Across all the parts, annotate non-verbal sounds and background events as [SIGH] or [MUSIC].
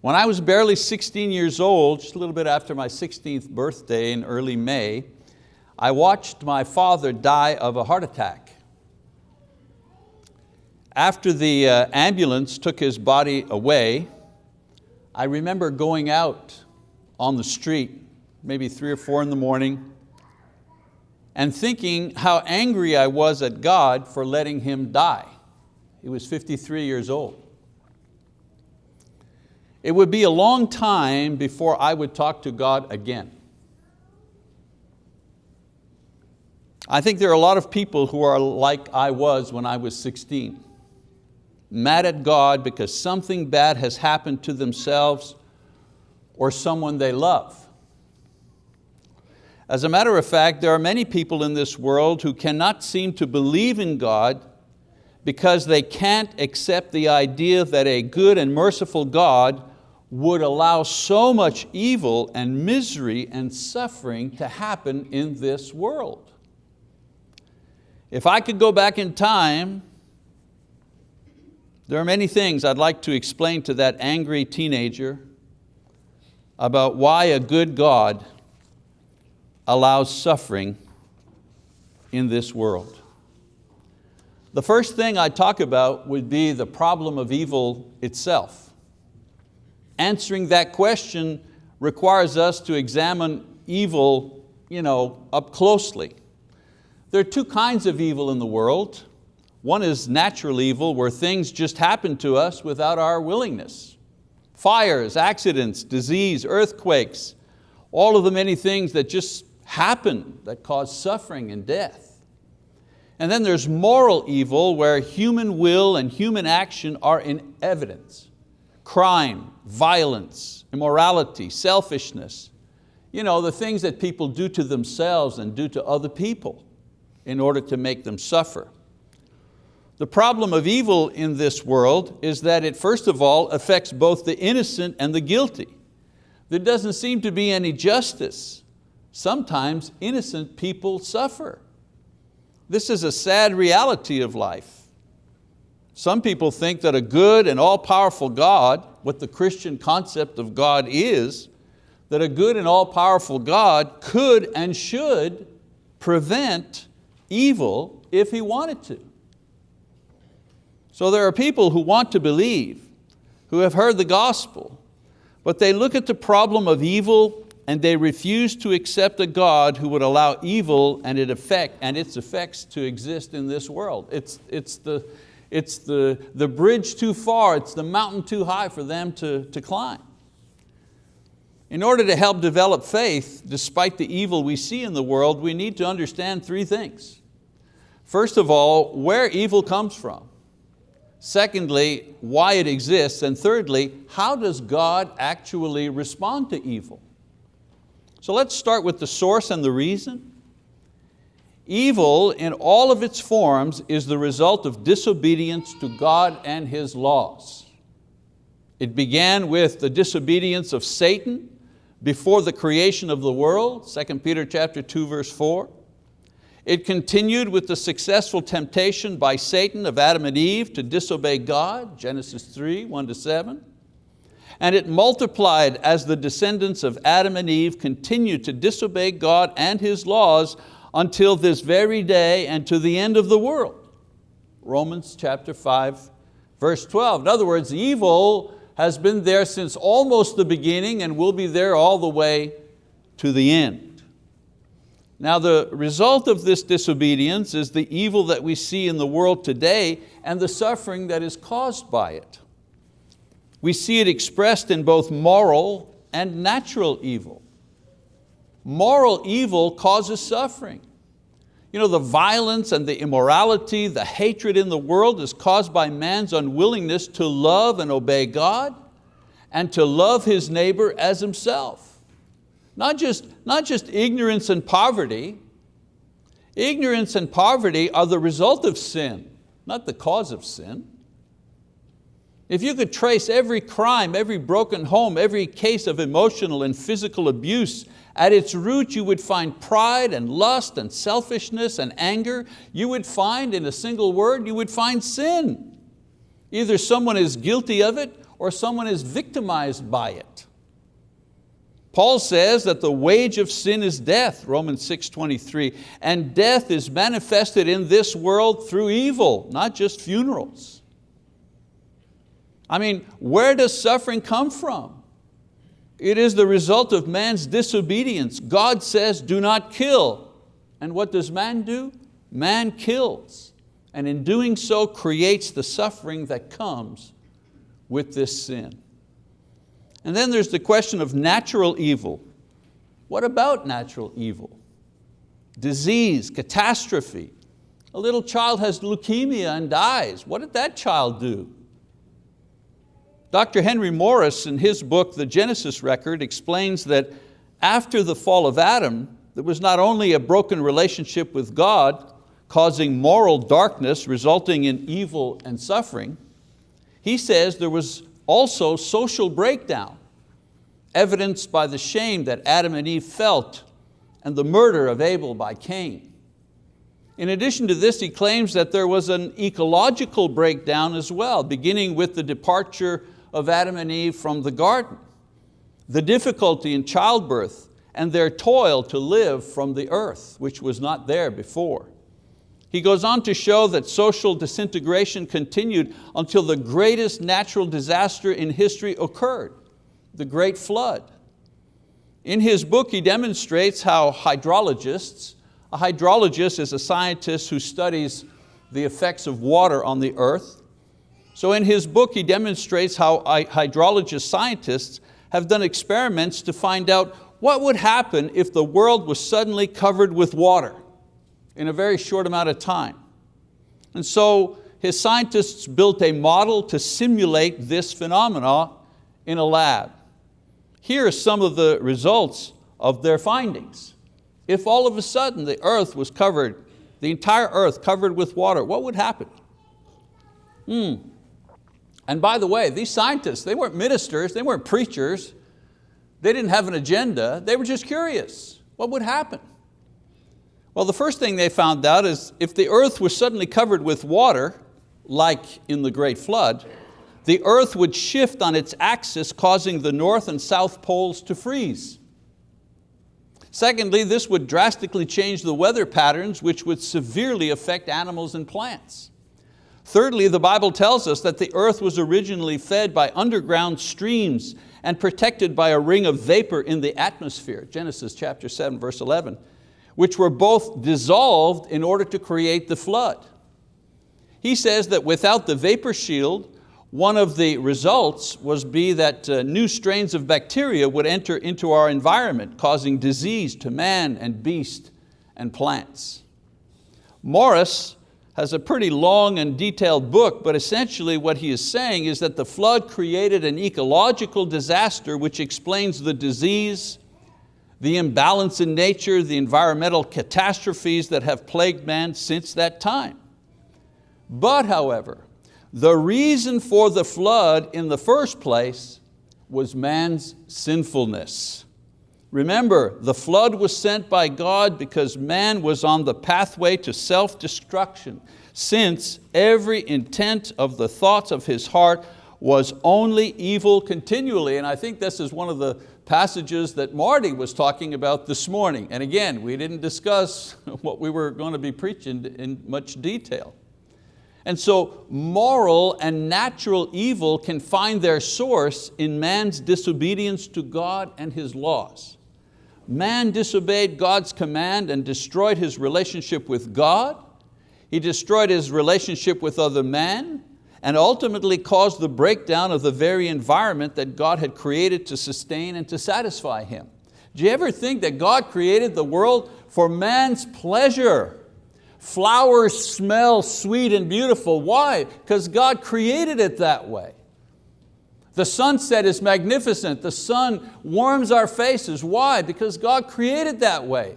When I was barely 16 years old, just a little bit after my 16th birthday in early May, I watched my father die of a heart attack. After the uh, ambulance took his body away, I remember going out on the street, maybe three or four in the morning, and thinking how angry I was at God for letting him die. He was 53 years old. It would be a long time before I would talk to God again. I think there are a lot of people who are like I was when I was 16. Mad at God because something bad has happened to themselves or someone they love. As a matter of fact, there are many people in this world who cannot seem to believe in God because they can't accept the idea that a good and merciful God would allow so much evil and misery and suffering to happen in this world. If I could go back in time, there are many things I'd like to explain to that angry teenager about why a good God allows suffering in this world. The first thing I talk about would be the problem of evil itself. Answering that question requires us to examine evil you know, up closely. There are two kinds of evil in the world. One is natural evil, where things just happen to us without our willingness. Fires, accidents, disease, earthquakes, all of the many things that just happen that cause suffering and death. And then there's moral evil where human will and human action are in evidence. Crime, violence, immorality, selfishness. You know, the things that people do to themselves and do to other people in order to make them suffer. The problem of evil in this world is that it first of all affects both the innocent and the guilty. There doesn't seem to be any justice. Sometimes innocent people suffer. This is a sad reality of life. Some people think that a good and all-powerful God, what the Christian concept of God is, that a good and all-powerful God could and should prevent evil if he wanted to. So there are people who want to believe, who have heard the gospel, but they look at the problem of evil and they refuse to accept a God who would allow evil and, it effect, and its effects to exist in this world. It's, it's, the, it's the, the bridge too far, it's the mountain too high for them to, to climb. In order to help develop faith, despite the evil we see in the world, we need to understand three things. First of all, where evil comes from. Secondly, why it exists. And thirdly, how does God actually respond to evil? So let's start with the source and the reason. Evil in all of its forms is the result of disobedience to God and His laws. It began with the disobedience of Satan before the creation of the world, 2 Peter chapter 2, verse 4. It continued with the successful temptation by Satan of Adam and Eve to disobey God, Genesis 3, 1 to 7. And it multiplied as the descendants of Adam and Eve continued to disobey God and His laws until this very day and to the end of the world. Romans chapter 5, verse 12. In other words, evil has been there since almost the beginning and will be there all the way to the end. Now the result of this disobedience is the evil that we see in the world today and the suffering that is caused by it. We see it expressed in both moral and natural evil. Moral evil causes suffering. You know, the violence and the immorality, the hatred in the world is caused by man's unwillingness to love and obey God and to love his neighbor as himself. Not just, not just ignorance and poverty. Ignorance and poverty are the result of sin, not the cause of sin. If you could trace every crime, every broken home, every case of emotional and physical abuse at its root you would find pride and lust and selfishness and anger. You would find, in a single word, you would find sin. Either someone is guilty of it or someone is victimized by it. Paul says that the wage of sin is death, Romans 6.23, and death is manifested in this world through evil, not just funerals. I mean, where does suffering come from? It is the result of man's disobedience. God says, do not kill. And what does man do? Man kills. And in doing so creates the suffering that comes with this sin. And then there's the question of natural evil. What about natural evil? Disease, catastrophe. A little child has leukemia and dies. What did that child do? Dr. Henry Morris in his book, The Genesis Record, explains that after the fall of Adam, there was not only a broken relationship with God, causing moral darkness, resulting in evil and suffering, he says there was also social breakdown, evidenced by the shame that Adam and Eve felt and the murder of Abel by Cain. In addition to this, he claims that there was an ecological breakdown as well, beginning with the departure of Adam and Eve from the garden, the difficulty in childbirth and their toil to live from the earth, which was not there before. He goes on to show that social disintegration continued until the greatest natural disaster in history occurred, the Great Flood. In his book, he demonstrates how hydrologists, a hydrologist is a scientist who studies the effects of water on the earth, so in his book, he demonstrates how hydrologist scientists have done experiments to find out what would happen if the world was suddenly covered with water in a very short amount of time. And so his scientists built a model to simulate this phenomena in a lab. Here are some of the results of their findings. If all of a sudden the earth was covered, the entire earth covered with water, what would happen? Hmm. And by the way, these scientists, they weren't ministers, they weren't preachers, they didn't have an agenda, they were just curious. What would happen? Well, the first thing they found out is if the earth was suddenly covered with water, like in the great flood, the earth would shift on its axis, causing the north and south poles to freeze. Secondly, this would drastically change the weather patterns, which would severely affect animals and plants. Thirdly, the Bible tells us that the earth was originally fed by underground streams and protected by a ring of vapor in the atmosphere, Genesis chapter 7, verse 11, which were both dissolved in order to create the flood. He says that without the vapor shield, one of the results was be that uh, new strains of bacteria would enter into our environment, causing disease to man and beast and plants. Morris has a pretty long and detailed book, but essentially what he is saying is that the flood created an ecological disaster which explains the disease, the imbalance in nature, the environmental catastrophes that have plagued man since that time. But however, the reason for the flood in the first place was man's sinfulness. Remember, the flood was sent by God because man was on the pathway to self-destruction, since every intent of the thoughts of his heart was only evil continually. And I think this is one of the passages that Marty was talking about this morning. And again, we didn't discuss [LAUGHS] what we were going to be preaching in much detail. And so moral and natural evil can find their source in man's disobedience to God and His laws man disobeyed God's command and destroyed his relationship with God. He destroyed his relationship with other men and ultimately caused the breakdown of the very environment that God had created to sustain and to satisfy him. Do you ever think that God created the world for man's pleasure? Flowers smell sweet and beautiful. Why? Because God created it that way. The sunset is magnificent. The sun warms our faces. Why? Because God created that way.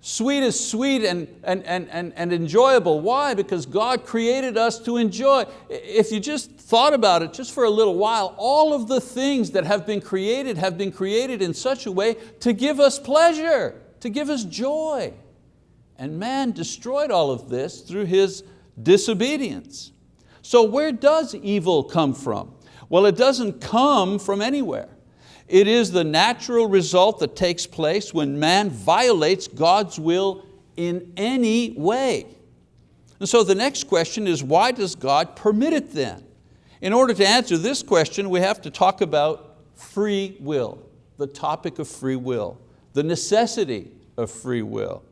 Sweet is sweet and, and, and, and, and enjoyable. Why? Because God created us to enjoy. If you just thought about it just for a little while, all of the things that have been created have been created in such a way to give us pleasure, to give us joy. And man destroyed all of this through his disobedience. So where does evil come from? Well, it doesn't come from anywhere. It is the natural result that takes place when man violates God's will in any way. And so the next question is why does God permit it then? In order to answer this question, we have to talk about free will, the topic of free will, the necessity of free will.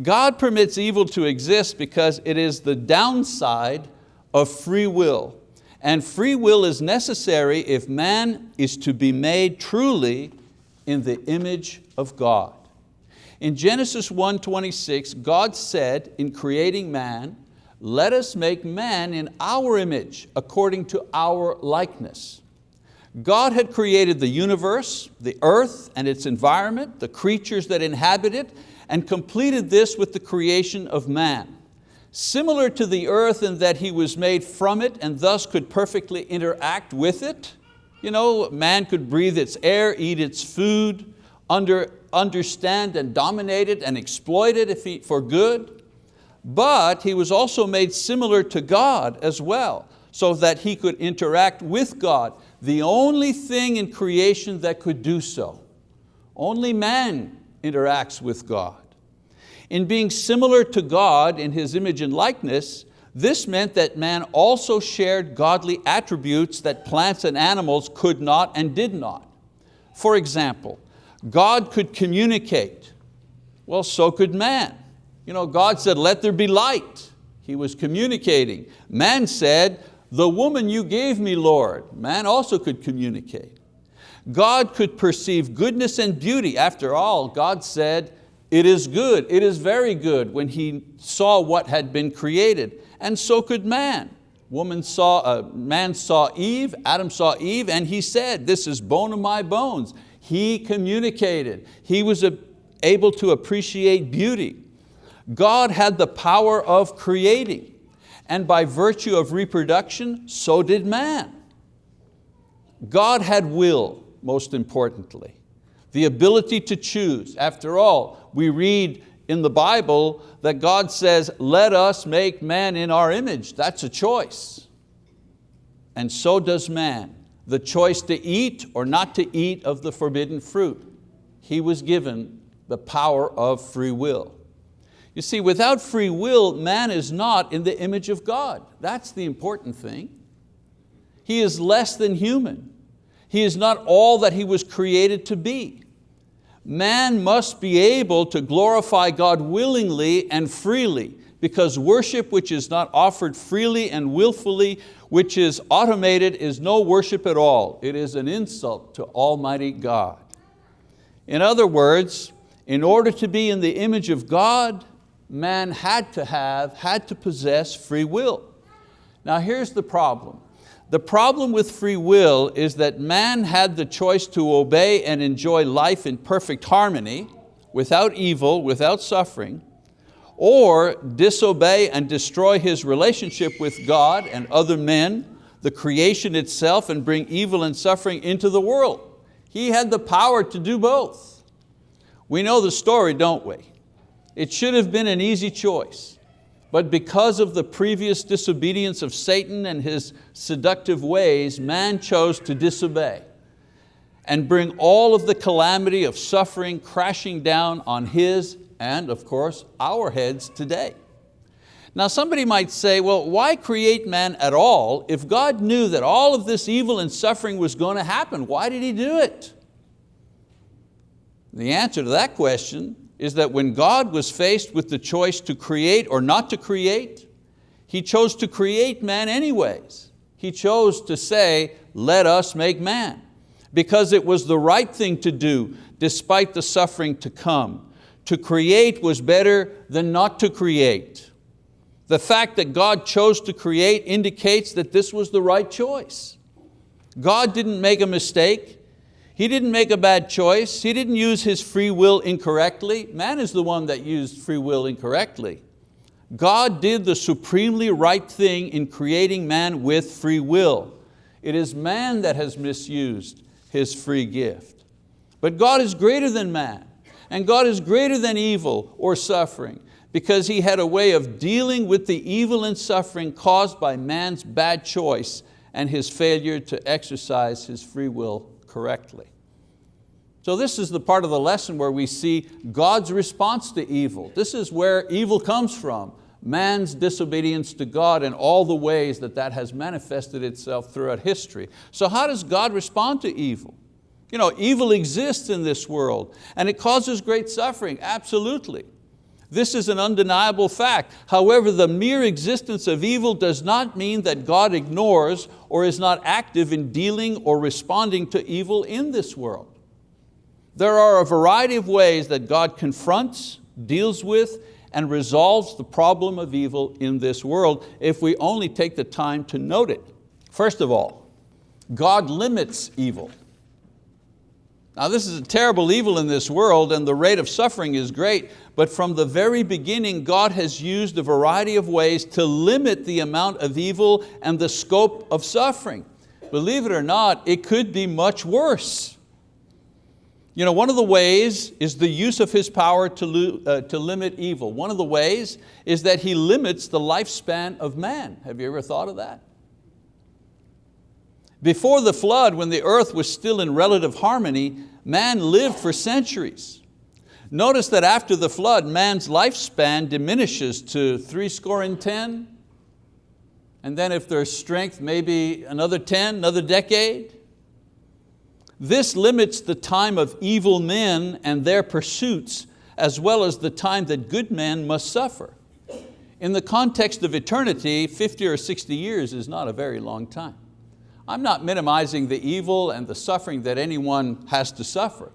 God permits evil to exist because it is the downside of free will. And free will is necessary if man is to be made truly in the image of God. In Genesis 1.26, God said in creating man, let us make man in our image, according to our likeness. God had created the universe, the earth and its environment, the creatures that inhabit it, and completed this with the creation of man. Similar to the earth in that he was made from it and thus could perfectly interact with it. You know, man could breathe its air, eat its food, under, understand and dominate it and exploit it if he, for good. But he was also made similar to God as well, so that he could interact with God, the only thing in creation that could do so. Only man interacts with God. In being similar to God in His image and likeness, this meant that man also shared godly attributes that plants and animals could not and did not. For example, God could communicate. Well, so could man. You know, God said, let there be light. He was communicating. Man said, the woman you gave me, Lord. Man also could communicate. God could perceive goodness and beauty. After all, God said, it is good, it is very good when he saw what had been created. And so could man. Woman saw, uh, man saw Eve, Adam saw Eve, and he said, this is bone of my bones. He communicated. He was able to appreciate beauty. God had the power of creating, and by virtue of reproduction, so did man. God had will, most importantly the ability to choose. After all, we read in the Bible that God says, let us make man in our image. That's a choice. And so does man. The choice to eat or not to eat of the forbidden fruit. He was given the power of free will. You see, without free will, man is not in the image of God. That's the important thing. He is less than human. He is not all that he was created to be man must be able to glorify God willingly and freely because worship which is not offered freely and willfully, which is automated, is no worship at all. It is an insult to Almighty God. In other words, in order to be in the image of God, man had to have, had to possess free will. Now here's the problem. The problem with free will is that man had the choice to obey and enjoy life in perfect harmony, without evil, without suffering, or disobey and destroy his relationship with God and other men, the creation itself, and bring evil and suffering into the world. He had the power to do both. We know the story, don't we? It should have been an easy choice. But because of the previous disobedience of Satan and his seductive ways, man chose to disobey and bring all of the calamity of suffering crashing down on his and of course our heads today. Now somebody might say, well, why create man at all if God knew that all of this evil and suffering was going to happen? Why did He do it? The answer to that question is that when God was faced with the choice to create or not to create, He chose to create man anyways. He chose to say, let us make man, because it was the right thing to do despite the suffering to come. To create was better than not to create. The fact that God chose to create indicates that this was the right choice. God didn't make a mistake. He didn't make a bad choice. He didn't use his free will incorrectly. Man is the one that used free will incorrectly. God did the supremely right thing in creating man with free will. It is man that has misused his free gift. But God is greater than man, and God is greater than evil or suffering because He had a way of dealing with the evil and suffering caused by man's bad choice and his failure to exercise his free will correctly. So this is the part of the lesson where we see God's response to evil. This is where evil comes from, man's disobedience to God and all the ways that that has manifested itself throughout history. So how does God respond to evil? You know, evil exists in this world and it causes great suffering, absolutely. This is an undeniable fact. However, the mere existence of evil does not mean that God ignores or is not active in dealing or responding to evil in this world. There are a variety of ways that God confronts, deals with, and resolves the problem of evil in this world if we only take the time to note it. First of all, God limits evil. Now this is a terrible evil in this world and the rate of suffering is great, but from the very beginning God has used a variety of ways to limit the amount of evil and the scope of suffering. Believe it or not, it could be much worse. You know, one of the ways is the use of His power to, uh, to limit evil. One of the ways is that He limits the lifespan of man. Have you ever thought of that? Before the flood, when the earth was still in relative harmony, man lived for centuries. Notice that after the flood, man's lifespan diminishes to three score and 10, and then if there's strength, maybe another 10, another decade. This limits the time of evil men and their pursuits, as well as the time that good men must suffer. In the context of eternity, 50 or 60 years is not a very long time. I'm not minimizing the evil and the suffering that anyone has to suffer,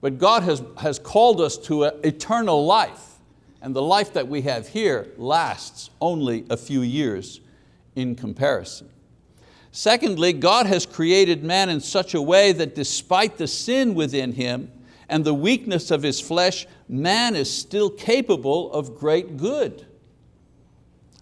but God has, has called us to an eternal life, and the life that we have here lasts only a few years in comparison. Secondly, God has created man in such a way that despite the sin within him and the weakness of his flesh, man is still capable of great good.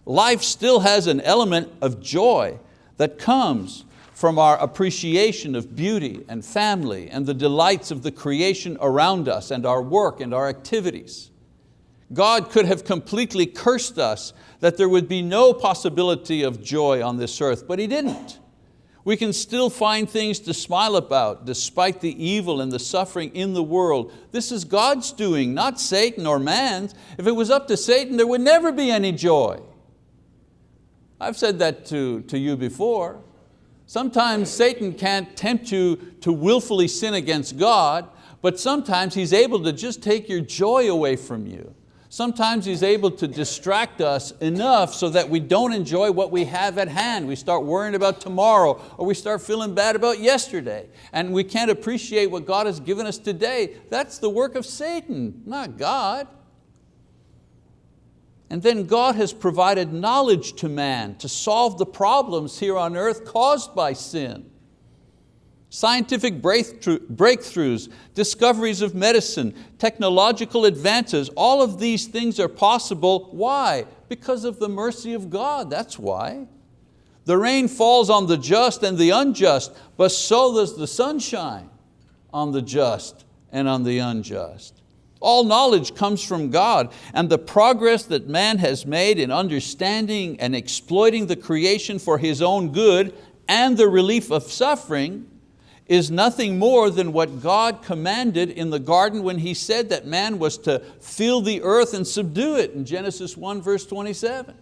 Life still has an element of joy that comes from our appreciation of beauty and family and the delights of the creation around us and our work and our activities. God could have completely cursed us that there would be no possibility of joy on this earth, but He didn't. We can still find things to smile about despite the evil and the suffering in the world. This is God's doing, not Satan or man's. If it was up to Satan, there would never be any joy. I've said that to, to you before. Sometimes Satan can't tempt you to willfully sin against God, but sometimes he's able to just take your joy away from you. Sometimes He's able to distract us enough so that we don't enjoy what we have at hand. We start worrying about tomorrow or we start feeling bad about yesterday and we can't appreciate what God has given us today. That's the work of Satan, not God. And then God has provided knowledge to man to solve the problems here on earth caused by sin. Scientific breakthroughs, discoveries of medicine, technological advances, all of these things are possible. Why? Because of the mercy of God, that's why. The rain falls on the just and the unjust, but so does the sunshine on the just and on the unjust. All knowledge comes from God and the progress that man has made in understanding and exploiting the creation for his own good and the relief of suffering is nothing more than what God commanded in the garden when He said that man was to fill the earth and subdue it in Genesis 1 verse 27.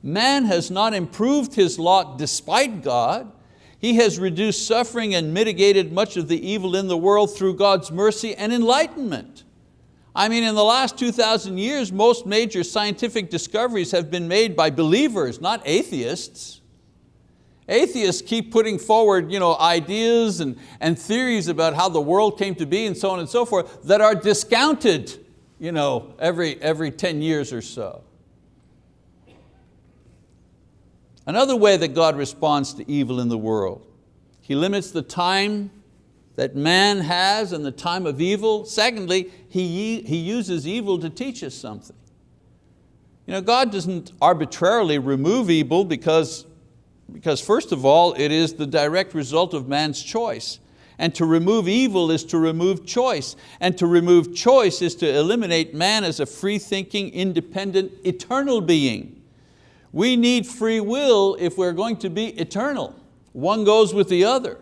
Man has not improved his lot despite God. He has reduced suffering and mitigated much of the evil in the world through God's mercy and enlightenment. I mean, in the last 2,000 years, most major scientific discoveries have been made by believers, not atheists. Atheists keep putting forward you know, ideas and, and theories about how the world came to be and so on and so forth that are discounted you know, every, every 10 years or so. Another way that God responds to evil in the world, He limits the time that man has in the time of evil. Secondly, he, he uses evil to teach us something. You know, God doesn't arbitrarily remove evil because because first of all, it is the direct result of man's choice. And to remove evil is to remove choice. And to remove choice is to eliminate man as a free-thinking, independent, eternal being. We need free will if we're going to be eternal. One goes with the other.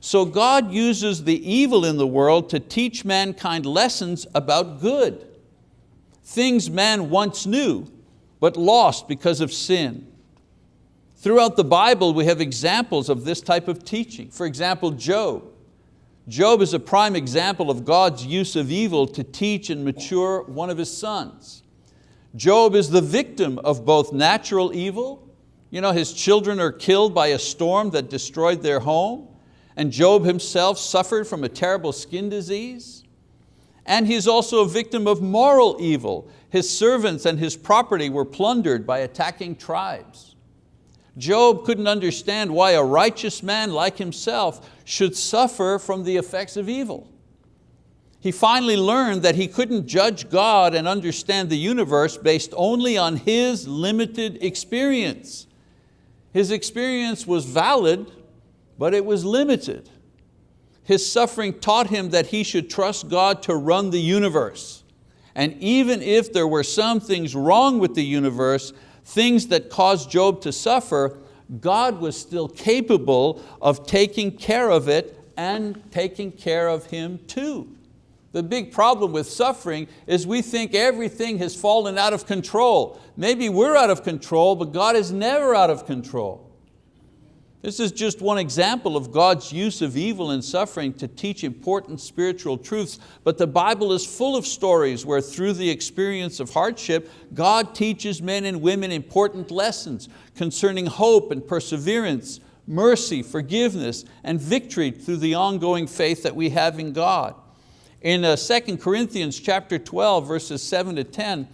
So God uses the evil in the world to teach mankind lessons about good. Things man once knew, but lost because of sin. Throughout the Bible, we have examples of this type of teaching. For example, Job. Job is a prime example of God's use of evil to teach and mature one of his sons. Job is the victim of both natural evil, you know, his children are killed by a storm that destroyed their home, and Job himself suffered from a terrible skin disease. And he's also a victim of moral evil. His servants and his property were plundered by attacking tribes. Job couldn't understand why a righteous man like himself should suffer from the effects of evil. He finally learned that he couldn't judge God and understand the universe based only on his limited experience. His experience was valid, but it was limited. His suffering taught him that he should trust God to run the universe. And even if there were some things wrong with the universe, things that caused Job to suffer, God was still capable of taking care of it and taking care of him too. The big problem with suffering is we think everything has fallen out of control. Maybe we're out of control, but God is never out of control. This is just one example of God's use of evil and suffering to teach important spiritual truths, but the Bible is full of stories where through the experience of hardship, God teaches men and women important lessons concerning hope and perseverance, mercy, forgiveness, and victory through the ongoing faith that we have in God. In 2 uh, Corinthians chapter 12, verses 7 to 10,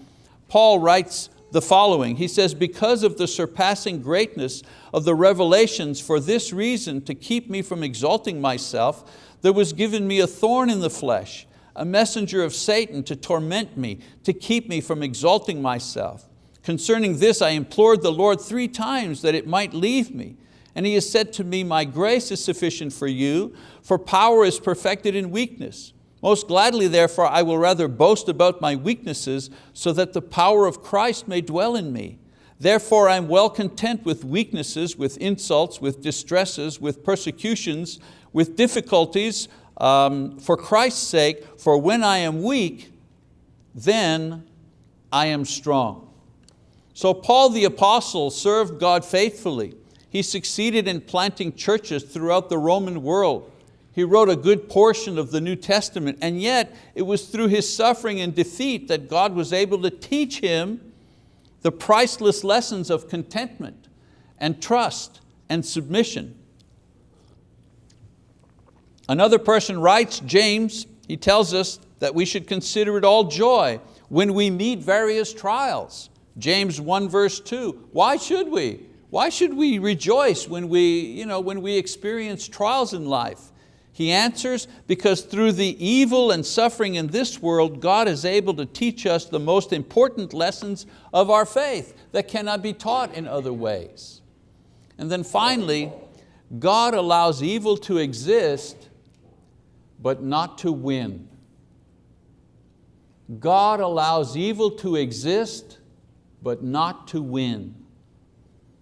Paul writes, the following. He says, because of the surpassing greatness of the revelations, for this reason, to keep me from exalting myself, there was given me a thorn in the flesh, a messenger of Satan to torment me, to keep me from exalting myself. Concerning this I implored the Lord three times that it might leave me. And He has said to me, my grace is sufficient for you, for power is perfected in weakness. Most gladly, therefore, I will rather boast about my weaknesses so that the power of Christ may dwell in me. Therefore I am well content with weaknesses, with insults, with distresses, with persecutions, with difficulties, um, for Christ's sake, for when I am weak, then I am strong. So Paul the apostle served God faithfully. He succeeded in planting churches throughout the Roman world. He wrote a good portion of the New Testament and yet it was through his suffering and defeat that God was able to teach him the priceless lessons of contentment and trust and submission. Another person writes, James, he tells us that we should consider it all joy when we meet various trials. James 1 verse 2, why should we? Why should we rejoice when we, you know, when we experience trials in life? He answers, because through the evil and suffering in this world, God is able to teach us the most important lessons of our faith that cannot be taught in other ways. And then finally, God allows evil to exist, but not to win. God allows evil to exist, but not to win.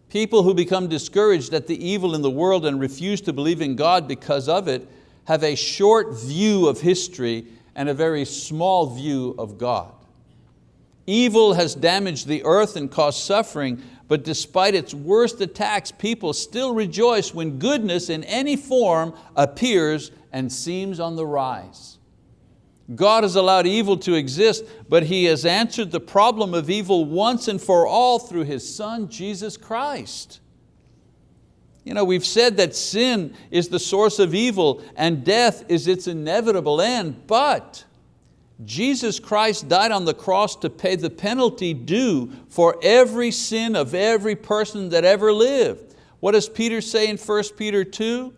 People who become discouraged at the evil in the world and refuse to believe in God because of it have a short view of history and a very small view of God. Evil has damaged the earth and caused suffering, but despite its worst attacks, people still rejoice when goodness in any form appears and seems on the rise. God has allowed evil to exist, but He has answered the problem of evil once and for all through His Son, Jesus Christ. You know, we've said that sin is the source of evil and death is its inevitable end, but Jesus Christ died on the cross to pay the penalty due for every sin of every person that ever lived. What does Peter say in 1 Peter 2?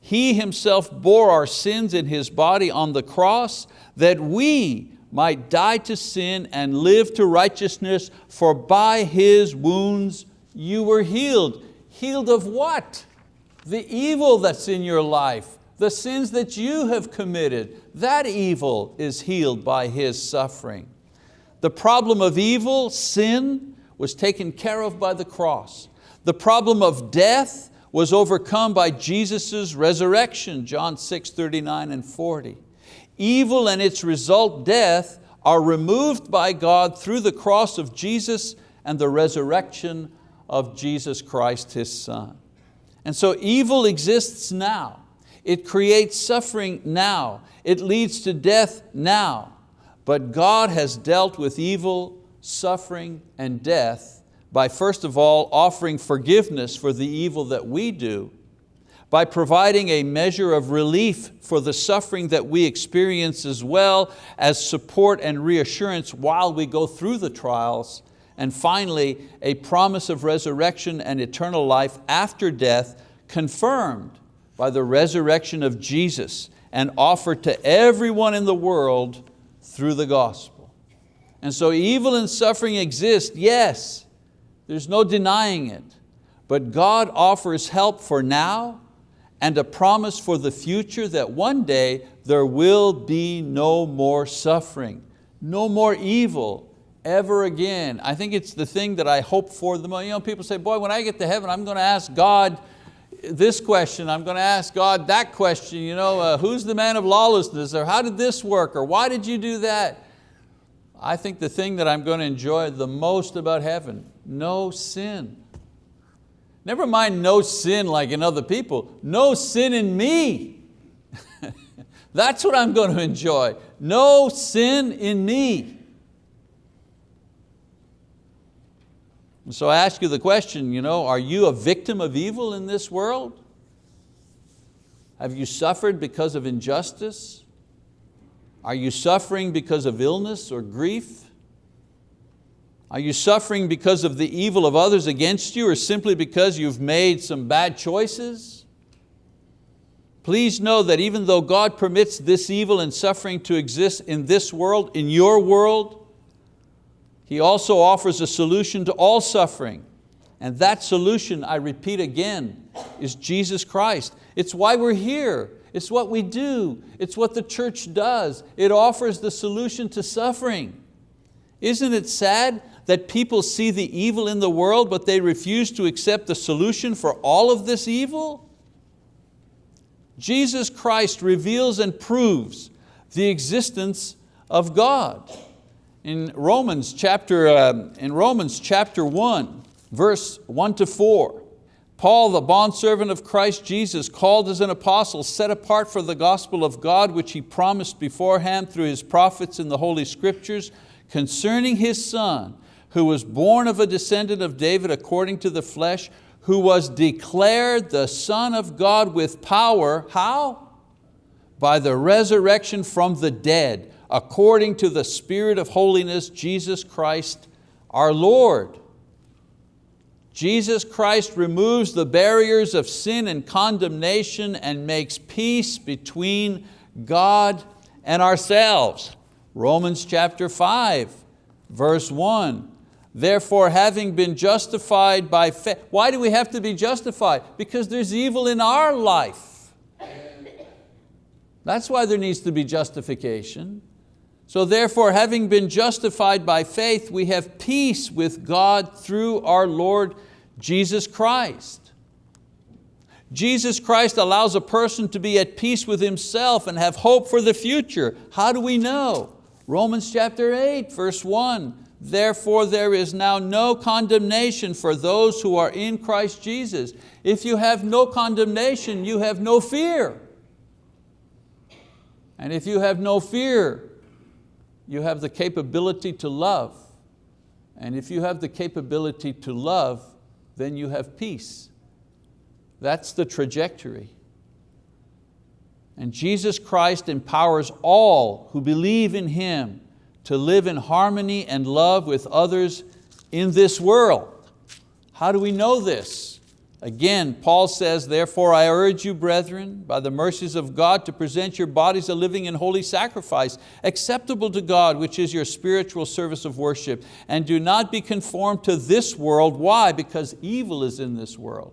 He Himself bore our sins in His body on the cross that we might die to sin and live to righteousness, for by His wounds you were healed. Healed of what? The evil that's in your life, the sins that you have committed, that evil is healed by His suffering. The problem of evil, sin, was taken care of by the cross. The problem of death was overcome by Jesus' resurrection, John 6, 39 and 40. Evil and its result, death, are removed by God through the cross of Jesus and the resurrection of Jesus Christ, His Son. And so evil exists now. It creates suffering now. It leads to death now. But God has dealt with evil, suffering, and death by first of all offering forgiveness for the evil that we do, by providing a measure of relief for the suffering that we experience as well as support and reassurance while we go through the trials, and finally, a promise of resurrection and eternal life after death confirmed by the resurrection of Jesus and offered to everyone in the world through the gospel. And so evil and suffering exist, yes, there's no denying it, but God offers help for now and a promise for the future that one day there will be no more suffering, no more evil ever again. I think it's the thing that I hope for the most. You know, people say, boy, when I get to heaven, I'm going to ask God, this question, I'm going to ask God that question, you know, uh, who's the man of lawlessness, or how did this work, or why did you do that? I think the thing that I'm going to enjoy the most about heaven, no sin. Never mind no sin like in other people, no sin in me. [LAUGHS] That's what I'm going to enjoy, no sin in me. So I ask you the question, you know, are you a victim of evil in this world? Have you suffered because of injustice? Are you suffering because of illness or grief? Are you suffering because of the evil of others against you or simply because you've made some bad choices? Please know that even though God permits this evil and suffering to exist in this world, in your world, he also offers a solution to all suffering. And that solution, I repeat again, is Jesus Christ. It's why we're here. It's what we do. It's what the church does. It offers the solution to suffering. Isn't it sad that people see the evil in the world but they refuse to accept the solution for all of this evil? Jesus Christ reveals and proves the existence of God in Romans chapter, uh, in Romans chapter 1, verse 1 to 4, Paul, the bondservant of Christ Jesus, called as an apostle, set apart for the gospel of God, which he promised beforehand through his prophets in the Holy Scriptures, concerning his son, who was born of a descendant of David according to the flesh, who was declared the Son of God with power, how? By the resurrection from the dead, according to the Spirit of holiness, Jesus Christ our Lord. Jesus Christ removes the barriers of sin and condemnation and makes peace between God and ourselves. Romans chapter 5, verse 1. Therefore, having been justified by faith, why do we have to be justified? Because there's evil in our life. That's why there needs to be justification. So therefore, having been justified by faith, we have peace with God through our Lord Jesus Christ. Jesus Christ allows a person to be at peace with himself and have hope for the future. How do we know? Romans chapter 8, verse 1. Therefore there is now no condemnation for those who are in Christ Jesus. If you have no condemnation, you have no fear. And if you have no fear, you have the capability to love. And if you have the capability to love, then you have peace. That's the trajectory. And Jesus Christ empowers all who believe in Him to live in harmony and love with others in this world. How do we know this? Again, Paul says, therefore I urge you, brethren, by the mercies of God, to present your bodies a living and holy sacrifice, acceptable to God, which is your spiritual service of worship. And do not be conformed to this world. Why? Because evil is in this world.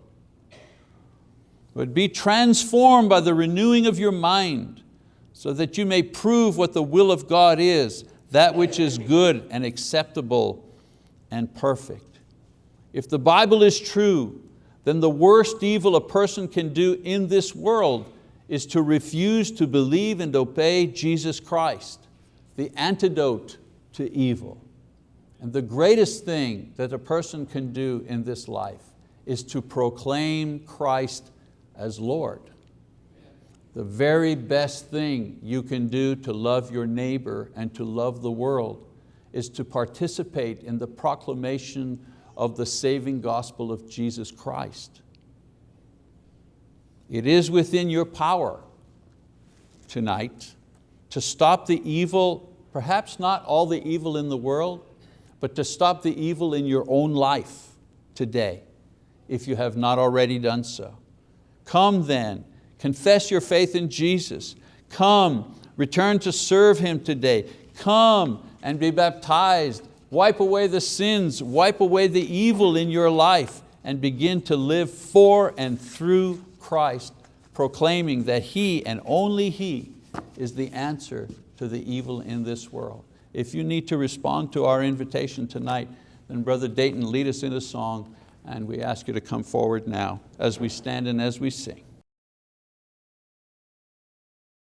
But be transformed by the renewing of your mind, so that you may prove what the will of God is, that which is good and acceptable and perfect. If the Bible is true, then the worst evil a person can do in this world is to refuse to believe and obey Jesus Christ, the antidote to evil. And the greatest thing that a person can do in this life is to proclaim Christ as Lord. The very best thing you can do to love your neighbor and to love the world is to participate in the proclamation of the saving gospel of Jesus Christ. It is within your power tonight to stop the evil, perhaps not all the evil in the world, but to stop the evil in your own life today, if you have not already done so. Come then, confess your faith in Jesus. Come, return to serve Him today. Come and be baptized. Wipe away the sins, wipe away the evil in your life and begin to live for and through Christ, proclaiming that He and only He is the answer to the evil in this world. If you need to respond to our invitation tonight, then Brother Dayton lead us in a song and we ask you to come forward now as we stand and as we sing.